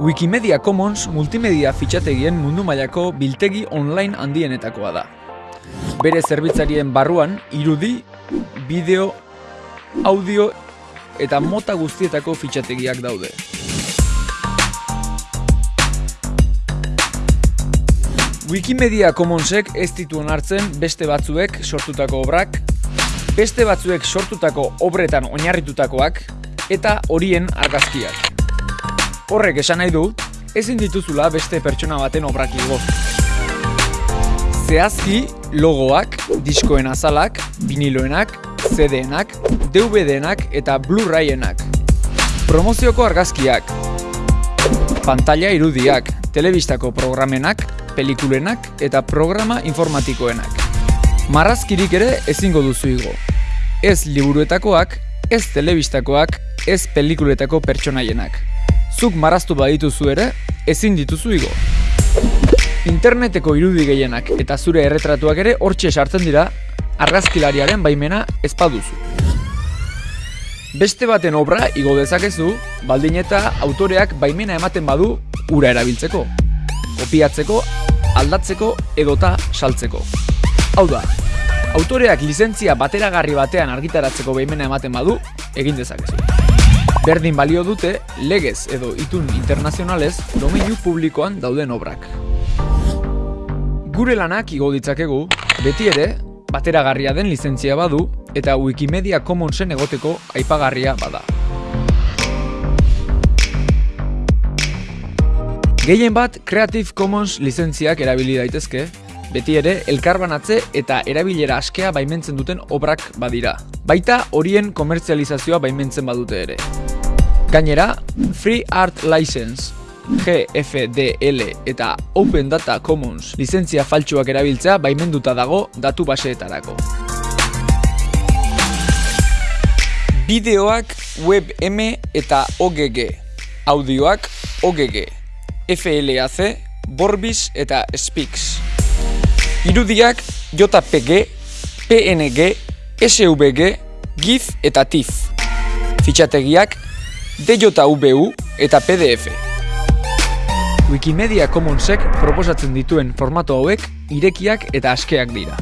Wikimedia Commons multimedia fitxategien mundu mailako biltegi online handienetakoa da. Bere zerbitzarien barruan irudi, bideo, audio eta mota guztietako fitxategiak daude. Wikimedia Commonsek ez ditu onartzen beste batzuek sortutako obrak, beste batzuek sortutako obretan oinarritutakoak eta horien argazkiak. Horrek esan nahi du, ezin dituzula beste pertsona baten obrak igo. Zehazki, logoak, diskoen azalak, viniloenak, CD-enak, DVD-enak eta Blu-rayenak. Promozioko argazkiak, pantalla irudiak, telebistako programenak, pelikulenak eta programa informatikoenak. Marrazkirik ere ezingo duzu igo. Ez liburuetakoak, ez telebistakoak, ez pelikuletako pertsonaienak. Zuk marraztu badituzu ere, ezin dituzu igo. Interneteko irudi gehienak eta zure erretratuak ere hortxe sartzen dira argazkilariaren baimena ez baduzu. Beste baten obra igo dezakezu, baldin eta autoreak baimena ematen badu ura erabiltzeko, kopiatzeko, aldatzeko edota saltzeko. Hau da, autoreak lizentzia bateragarri batean argitaratzeko baimena ematen badu, egin dezakezu. Berdin balio dute legez edo itun internazionalez domeinu publikoan dauden obrak. Gure lanak igo ditzakegu, beti ere, bateragarria den lizentzia badu eta Wikimedia Commonsen egoteko aipagarria bada. Gehien bat Creative Commons lizentziak erabili daitezke, beti ere elkarbanatze eta erabilera askea baimentzen duten obrak badira. Baita horien komertzializazioa baimentzen badute ere. Gainera, Free Art License, GFDL eta Open Data Commons lizentzia faltsuak erabiltzea baimenduta dago datu baseetarako. Bideoak WebM eta OGG, audioak OGG, FLAC, Borbis eta Spix. Irudiak JPG, PNG, SVG, GIF eta TIFF. Fitxategiak DJVU eta PDF. Wikimedia Commonsek proposatzen dituen formato hauek irekiak eta askeak dira.